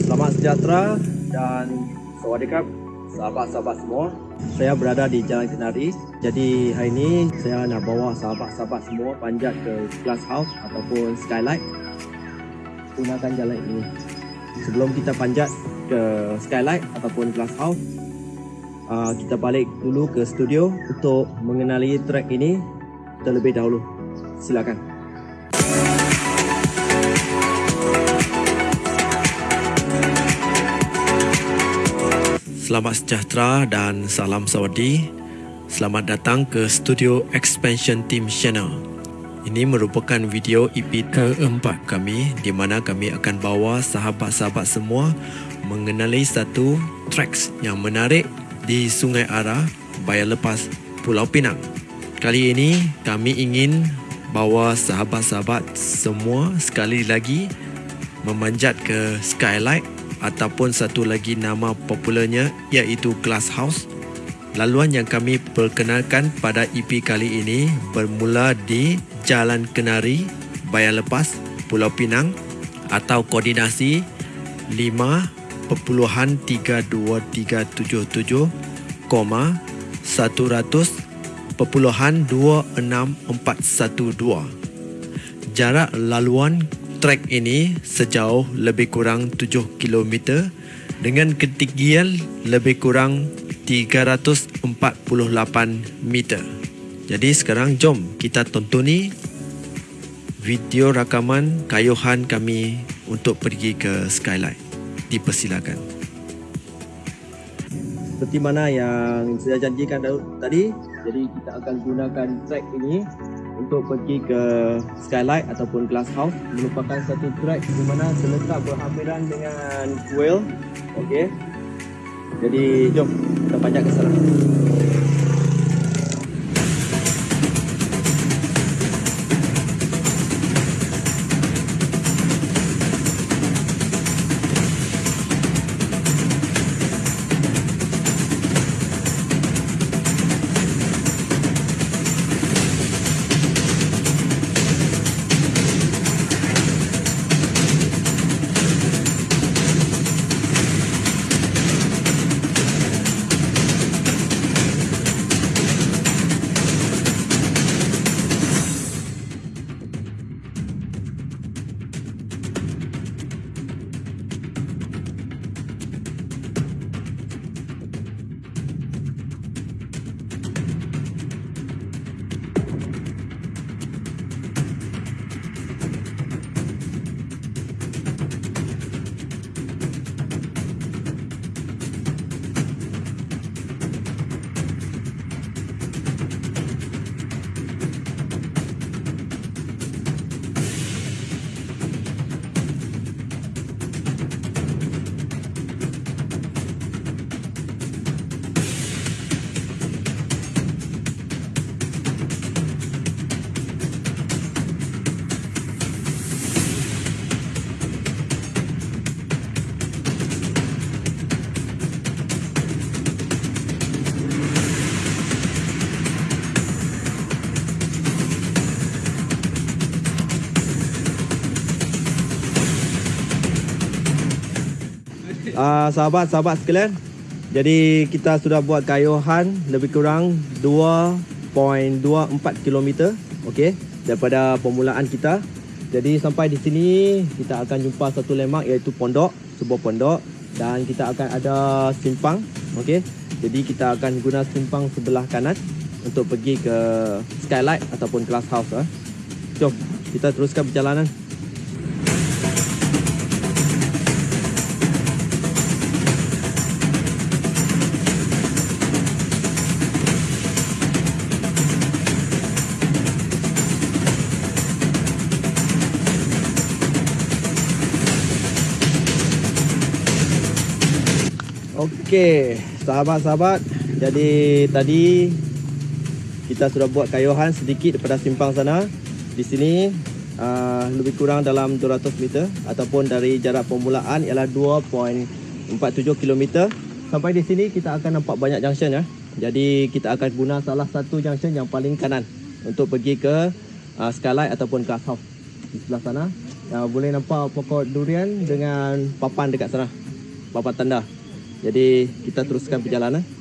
Selamat sejahtera dan sawadikap sahabat-sahabat semua. Saya berada di Jalan Kenari. Jadi hari ini saya nak bawa sahabat-sahabat semua panjat ke Glass House ataupun Skylight. Gunakan jalan ini. Sebelum kita panjat ke Skylight ataupun Glass House, uh, kita balik dulu ke studio untuk mengenali track ini terlebih dahulu. Silakan. Selamat sejahtera dan salam sawadi. Selamat datang ke Studio Expansion Team Channel. Ini merupakan video EP keempat kami di mana kami akan bawa sahabat-sahabat semua mengenali satu tracks yang menarik di Sungai Ara, Bayar Lepas, Pulau Pinang. Kali ini kami ingin bawa sahabat-sahabat semua sekali lagi memanjat ke Skylight ataupun satu lagi nama popularnya iaitu Glass House. Laluan yang kami perkenalkan pada EP kali ini bermula di Jalan Kenari, Bayan Lepas, Pulau Pinang atau koordinasi 5.32377, 100.264112. Jarak laluan trek ini sejauh lebih kurang 7 km dengan ketinggian lebih kurang 348 meter. Jadi sekarang jom kita tonton video rakaman kayuhan kami untuk pergi ke Skylight. Dipersilakan. Seperti mana yang saya janjikan tadi, jadi kita akan gunakan track ini untuk pergi ke Skylight ataupun Glass House merupakan satu track di mana terletak berhampiran dengan Kuil. Okey. Jadi jom kita panjat ke sana. Uh, sahabat-sahabat sekalian. Jadi kita sudah buat kayuhan lebih kurang 2.24 km okey daripada permulaan kita. Jadi sampai di sini kita akan jumpa satu lemak iaitu pondok, sebuah pondok dan kita akan ada simpang okey. Jadi kita akan guna simpang sebelah kanan untuk pergi ke skylight ataupun glass house eh. Jom kita teruskan perjalanan. Okey, sahabat-sahabat. Jadi tadi kita sudah buat kayuhan sedikit daripada simpang sana. Di sini uh, lebih kurang dalam 200 meter ataupun dari jarak permulaan ialah 2.47 km. Sampai di sini kita akan nampak banyak junction ya. Jadi kita akan guna salah satu junction yang paling kanan untuk pergi ke uh, Skylight ataupun Glass House di sebelah sana. uh, boleh nampak pokok durian dengan papan dekat sana. Papan tanda. Jadi kita teruskan perjalanan.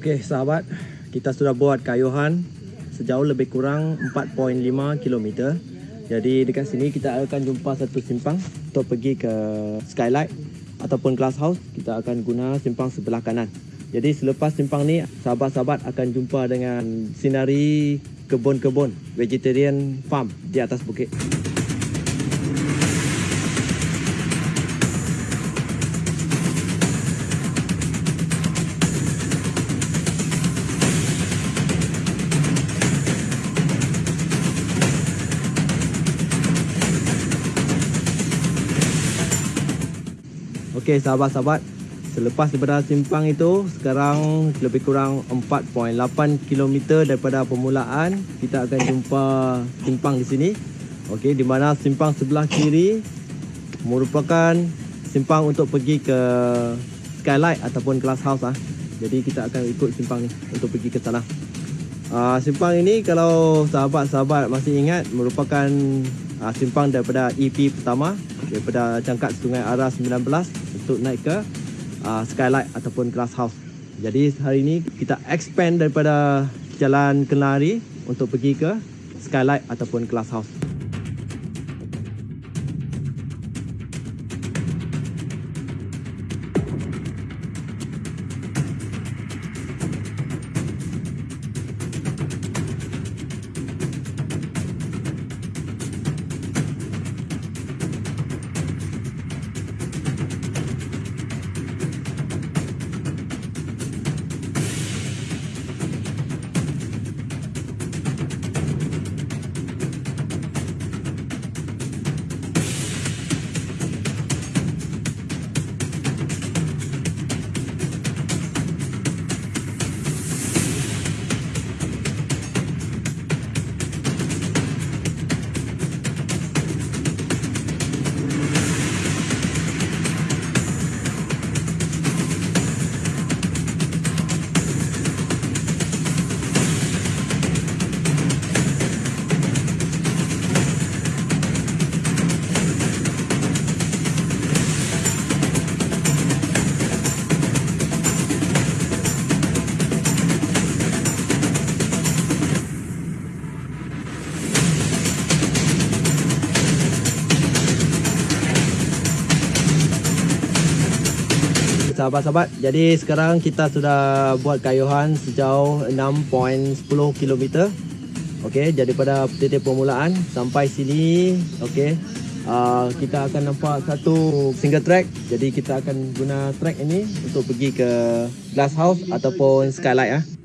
Okey sahabat, kita sudah buat kayuhan sejauh lebih kurang 4.5 km. Jadi dekat sini kita akan jumpa satu simpang untuk pergi ke skylight ataupun glass house. Kita akan guna simpang sebelah kanan. Jadi selepas simpang ni sahabat-sahabat akan jumpa dengan sinari kebun-kebun vegetarian farm di atas bukit. Okey sahabat-sahabat, selepas daripada simpang itu sekarang lebih kurang 4.8 km daripada permulaan kita akan jumpa simpang di sini. Okey, di mana simpang sebelah kiri merupakan simpang untuk pergi ke skylight ataupun glass house ah. Jadi kita akan ikut simpang ni untuk pergi ke sana. Uh, simpang ini kalau sahabat-sahabat masih ingat merupakan uh, simpang daripada EP pertama daripada Cangkat Sungai Ara 19 untuk naik ke uh, skylight ataupun glass house. Jadi hari ini kita expand daripada Jalan Kenari untuk pergi ke skylight ataupun glass house. Sahabat-sahabat, jadi sekarang kita sudah buat kayuhan sejauh 6.10 km. Okey, daripada titik permulaan sampai sini, okey. Uh, kita akan nampak satu single track. Jadi kita akan guna track ini untuk pergi ke glass house ataupun skylight ah.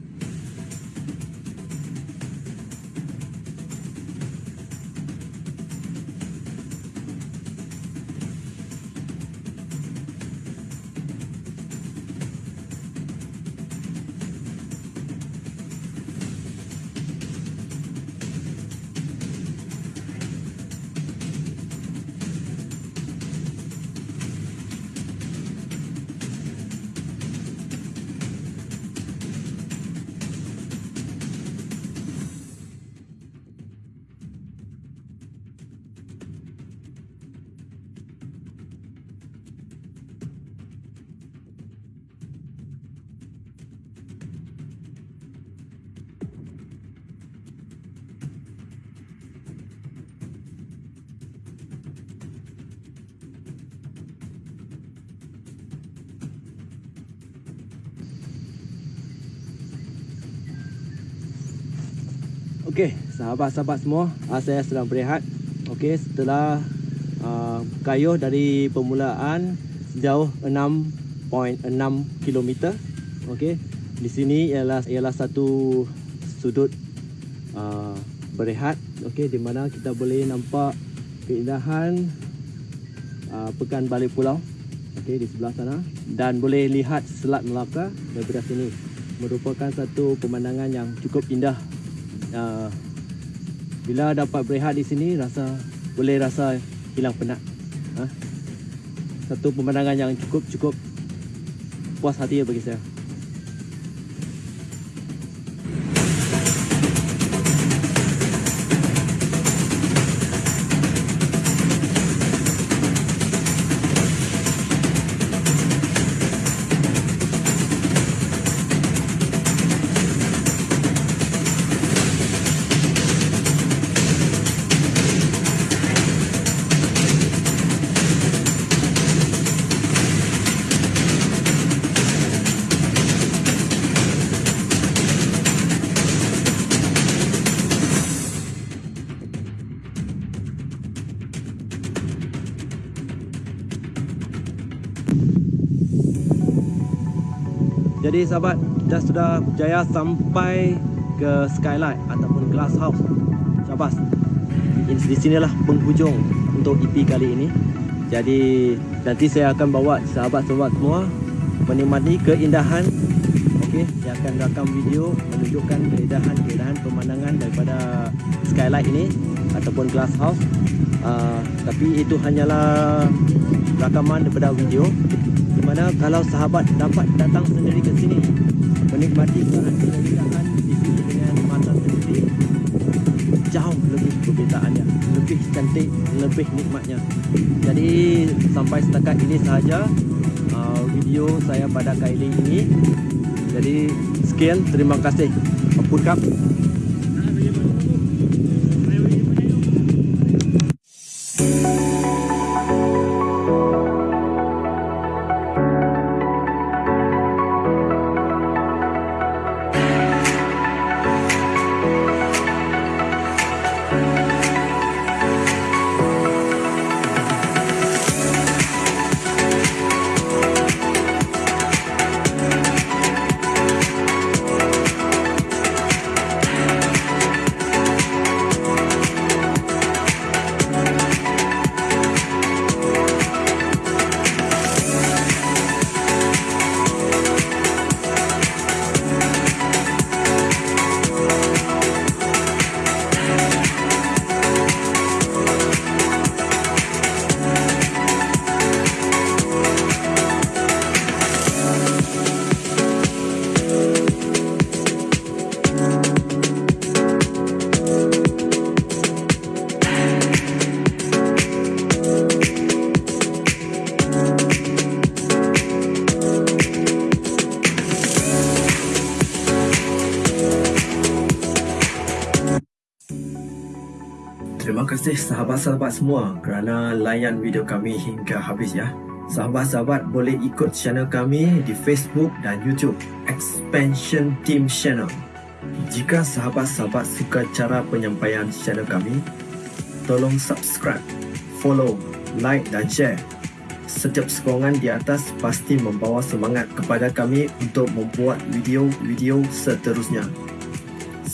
Okey, sahabat-sahabat semua, uh, saya sedang berehat. Okey, setelah uh, kayuh dari permulaan sejauh 6.6 km. Okey, di sini ialah ialah satu sudut uh, berehat. Okey, di mana kita boleh nampak keindahan uh, Pekan Balik Pulau. Okey, di sebelah sana dan boleh lihat Selat Melaka daripada sini. Merupakan satu pemandangan yang cukup indah uh, bila dapat berehat di sini rasa boleh rasa hilang penat. Ha? Satu pemandangan yang cukup cukup puas hati bagi saya. Jadi sahabat, kita sudah berjaya sampai ke skylight ataupun glass house. Syabas. Di sinilah penghujung untuk EP kali ini. Jadi nanti saya akan bawa sahabat-sahabat semua menikmati keindahan. Okey, saya akan rakam video menunjukkan keindahan-keindahan pemandangan daripada skylight ini ataupun glass house. Uh, tapi itu hanyalah rakaman daripada video mana kalau sahabat dapat datang sendiri ke sini menikmati keindahan di sini dengan mata sendiri jauh lebih perbezaannya lebih cantik lebih nikmatnya. Jadi sampai setakat ini sahaja uh, video saya pada kali ini. Jadi sekian terima kasih. Ampun kasih sahabat-sahabat semua kerana layan video kami hingga habis ya. Sahabat-sahabat boleh ikut channel kami di Facebook dan YouTube Expansion Team Channel. Jika sahabat-sahabat suka cara penyampaian channel kami, tolong subscribe, follow, like dan share. Setiap sokongan di atas pasti membawa semangat kepada kami untuk membuat video-video seterusnya.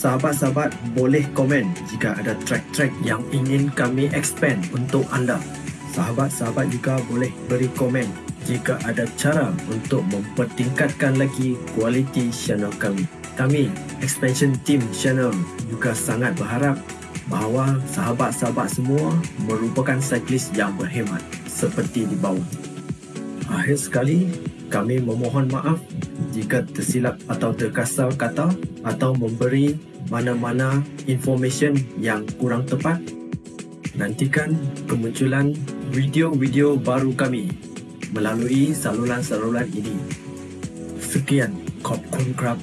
Sahabat-sahabat boleh komen jika ada track-track yang ingin kami expand untuk anda. Sahabat-sahabat juga boleh beri komen jika ada cara untuk mempertingkatkan lagi kualiti channel kami. Kami, Expansion Team Channel juga sangat berharap bahawa sahabat-sahabat semua merupakan cyclist yang berhemat seperti di bawah. Akhir sekali, kami memohon maaf jika tersilap atau terkasar kata atau memberi mana-mana information yang kurang tepat. Nantikan kemunculan video-video baru kami melalui saluran-saluran ini. Sekian, Kop Kun Krab